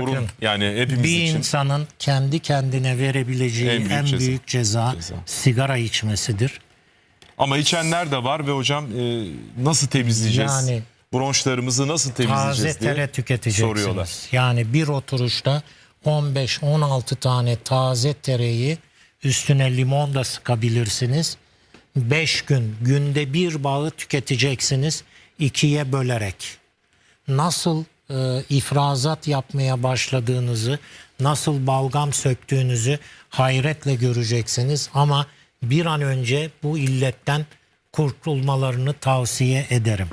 sorun. Bakın, Yani hepimiz bir için. insanın kendi kendine verebileceği En en büyük büyük, ceza. ceza, Ceza. sigara içmesidir. Ama içenler de var ve hocam e, nasıl temizleyeceğiz? Yani Bronşlarımızı nasıl Taze temizleyeceğiz diye tere tüketeceksiniz. soruyorlar. Yani bir oturuşta 15-16 tane taze tereyi üstüne limon da sıkabilirsiniz. 5 gün günde bir bağı tüketeceksiniz ikiye bölerek. Nasıl e, ifrazat yapmaya başladığınızı, nasıl balgam söktüğünüzü hayretle göreceksiniz. Ama bir an önce bu illetten kurtulmalarını tavsiye ederim.